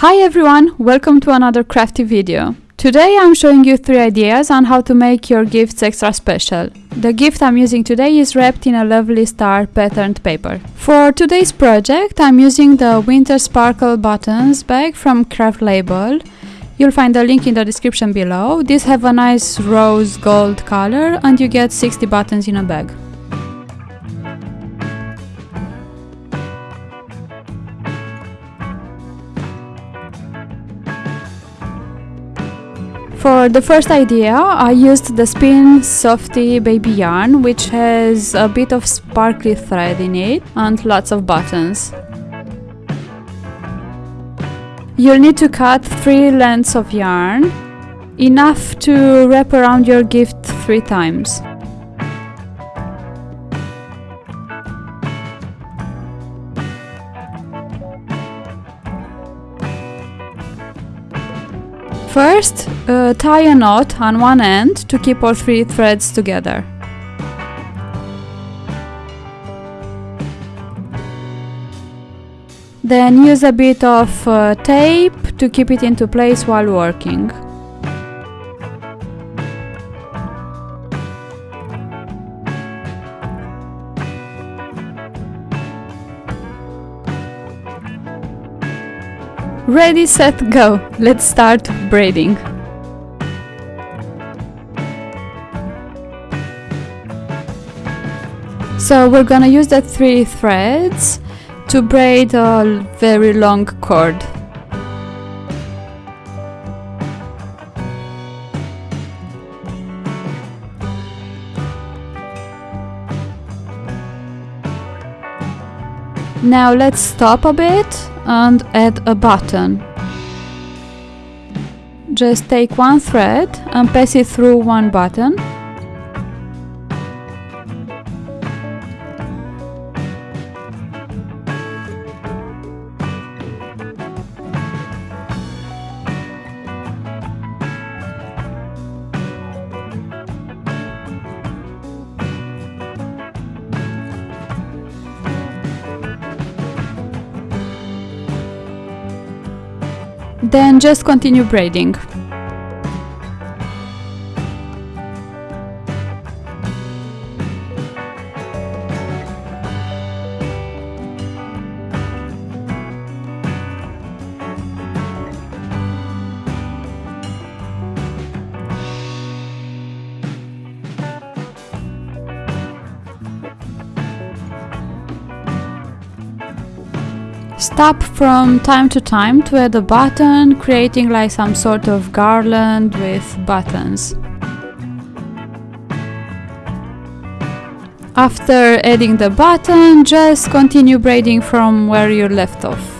Hi everyone, welcome to another crafty video. Today I'm showing you three ideas on how to make your gifts extra special. The gift I'm using today is wrapped in a lovely star patterned paper. For today's project I'm using the Winter Sparkle Buttons bag from Craft Label. You'll find the link in the description below. These have a nice rose gold color and you get 60 buttons in a bag. For the first idea, I used the Spin Softy baby yarn, which has a bit of sparkly thread in it and lots of buttons. You'll need to cut three lengths of yarn, enough to wrap around your gift three times. First, uh, tie a knot on one end to keep all three threads together. Then use a bit of uh, tape to keep it into place while working. Ready, set, go! Let's start braiding. So we're gonna use the three threads to braid a very long cord. Now let's stop a bit and add a button. Just take one thread and pass it through one button. Then just continue braiding. Stop from time to time to add a button, creating like some sort of garland with buttons. After adding the button, just continue braiding from where you left off.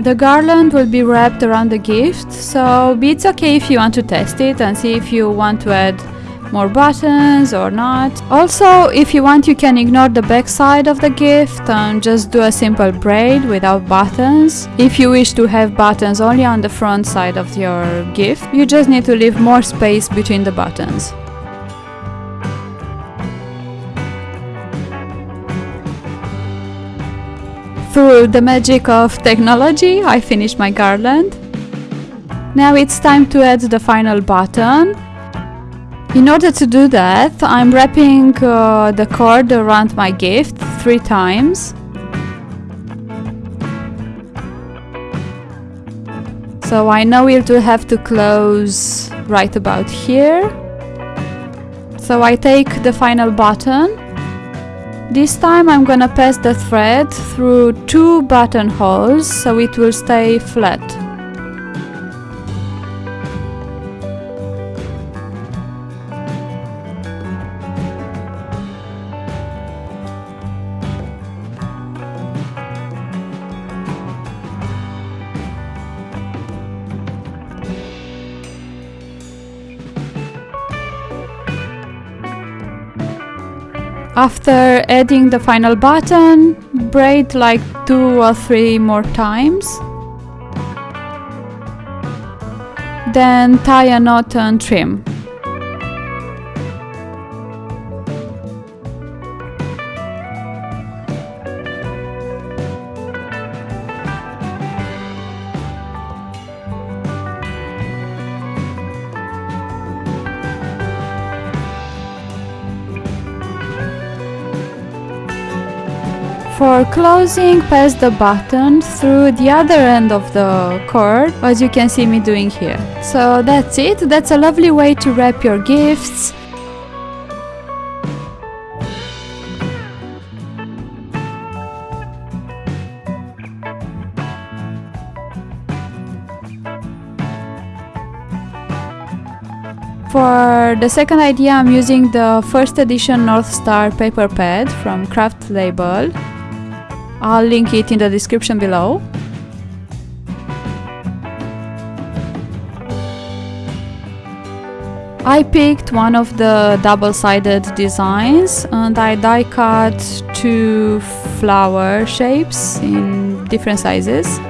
The garland will be wrapped around the gift, so it's okay if you want to test it and see if you want to add more buttons or not. Also, if you want you can ignore the back side of the gift and just do a simple braid without buttons. If you wish to have buttons only on the front side of your gift, you just need to leave more space between the buttons. Through the magic of technology, I finished my garland. Now it's time to add the final button. In order to do that, I'm wrapping uh, the cord around my gift three times. So I know it will have to close right about here. So I take the final button this time I'm gonna pass the thread through two buttonholes so it will stay flat. After adding the final button, braid like two or three more times. Then tie a knot and trim. For closing, pass the button through the other end of the cord, as you can see me doing here. So that's it, that's a lovely way to wrap your gifts. For the second idea I'm using the first edition North Star paper pad from Craft Label. I'll link it in the description below. I picked one of the double-sided designs and I die cut two flower shapes in different sizes.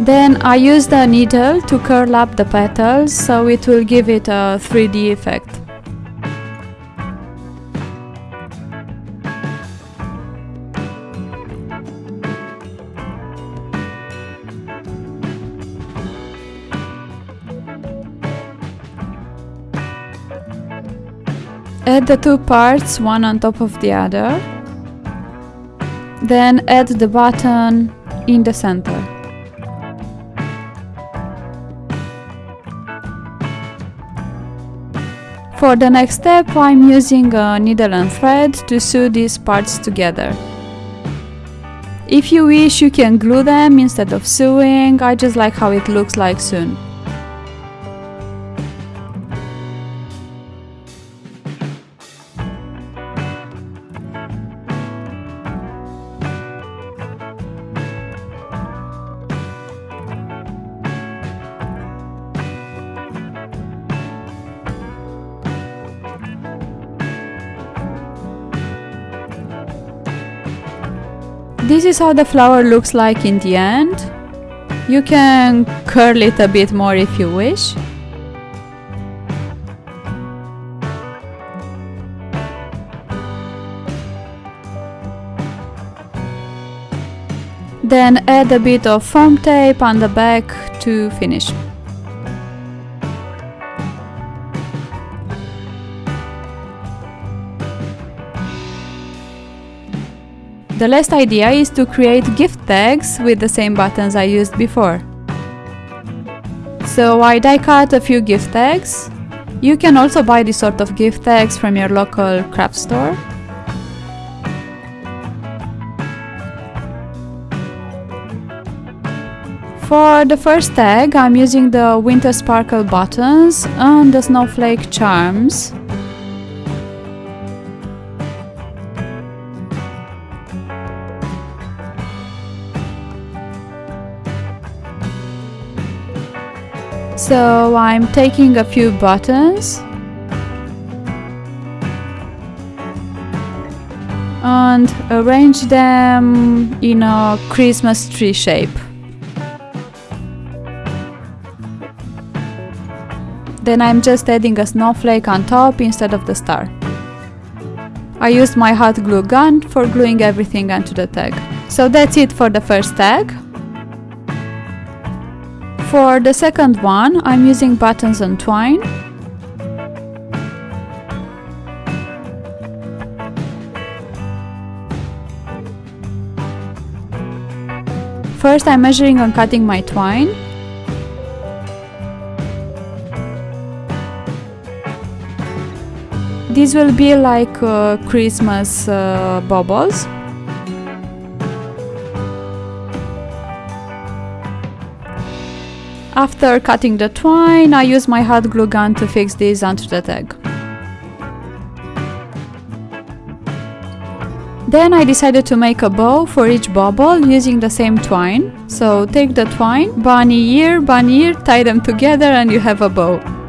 Then I used a needle to curl up the petals so it will give it a 3D effect. Add the two parts one on top of the other. Then add the button in the center. For the next step I'm using a needle and thread to sew these parts together. If you wish you can glue them instead of sewing, I just like how it looks like soon. This is how the flower looks like in the end. You can curl it a bit more if you wish. Then add a bit of foam tape on the back to finish. The last idea is to create gift tags with the same buttons I used before. So I die cut a few gift tags. You can also buy this sort of gift tags from your local craft store. For the first tag, I'm using the Winter Sparkle buttons and the Snowflake charms. So I'm taking a few buttons and arrange them in a Christmas tree shape. Then I'm just adding a snowflake on top instead of the star. I used my hot glue gun for gluing everything onto the tag. So that's it for the first tag. For the second one, I'm using buttons and twine. First I'm measuring and cutting my twine. These will be like uh, Christmas uh, bubbles. After cutting the twine, I use my hot glue gun to fix these onto the tag. Then I decided to make a bow for each bubble using the same twine. So take the twine, bunny ear, bunny ear, tie them together and you have a bow.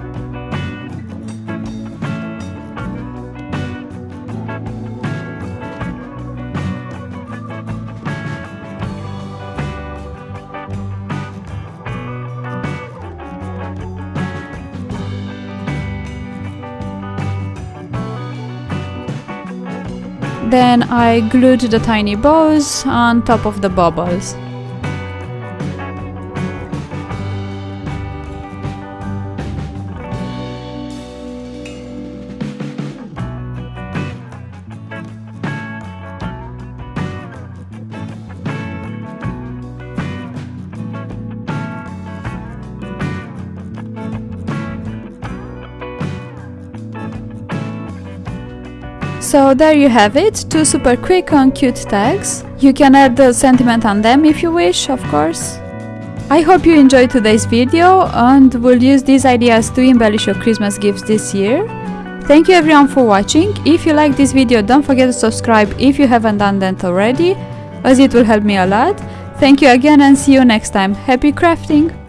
Then I glued the tiny bows on top of the bubbles. So there you have it, two super quick and cute tags. You can add the sentiment on them if you wish, of course. I hope you enjoyed today's video and will use these ideas to embellish your Christmas gifts this year. Thank you everyone for watching. If you like this video, don't forget to subscribe if you haven't done that already, as it will help me a lot. Thank you again and see you next time. Happy crafting!